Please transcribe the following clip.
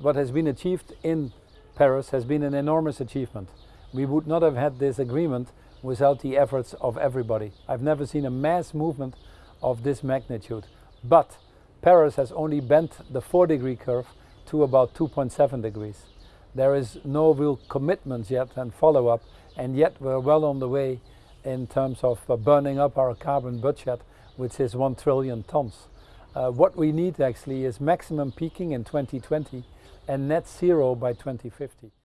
What has been achieved in Paris has been an enormous achievement. We would not have had this agreement without the efforts of everybody. I've never seen a mass movement of this magnitude. But Paris has only bent the 4 degree curve to about 2.7 degrees. There is no real commitment yet and follow up and yet we're well on the way in terms of uh, burning up our carbon budget which is 1 trillion tons. Uh, what we need actually is maximum peaking in 2020 and net zero by 2050.